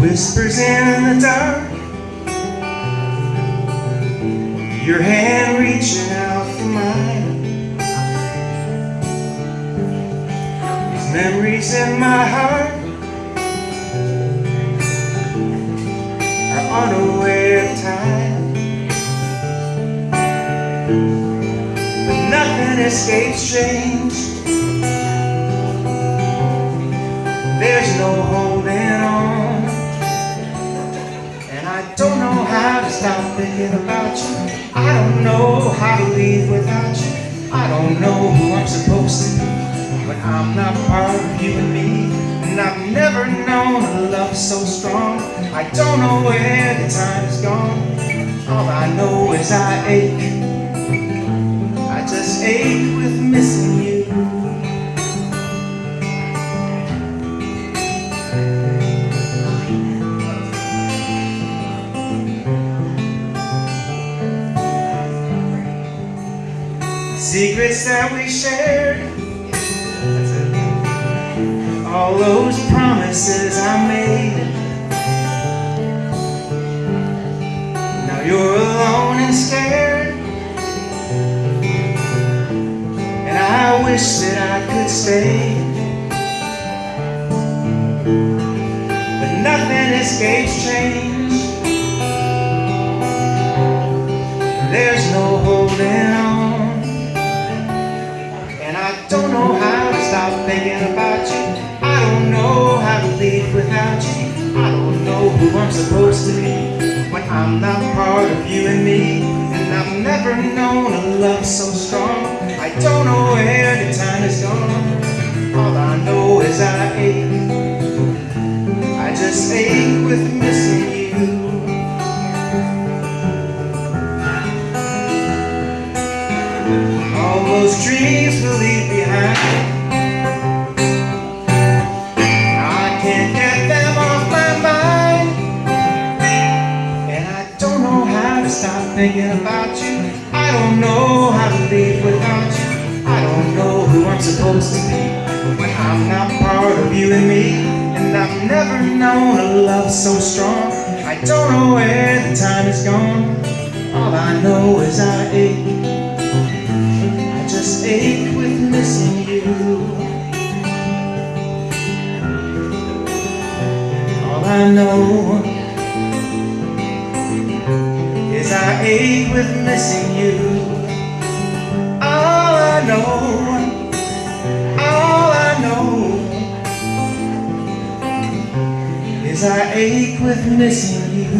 Whispers in the dark. Your hand reaching out for mine. These memories in my heart. Are unaware of time. But nothing escapes change. There's no holding how to stop thinking about you. I don't know how to leave without you. I don't know who I'm supposed to be. When I'm not part of you and me And I've never known a love so strong I don't know where the time is gone. All I know is I ache. I just ache with missing Secrets that we shared All those promises I made. Now you're alone and scared. And I wish that I could stay. But nothing escapes change who I'm supposed to be. When I'm not part of you and me And I've never known a love so strong I don't know where the time is gone. All I know is I ache. I just ache with missing you. All those dreams will leave behind. Stop thinking about you. I don't know how to live without you. I don't know who I'm supposed to be when I'm not part of you and me. And I've never known a love so strong. I don't know where the time is gone. All I know is I ache I just ache with missing you All I know is I ache with missing you. All I know, all I know is I ache with missing you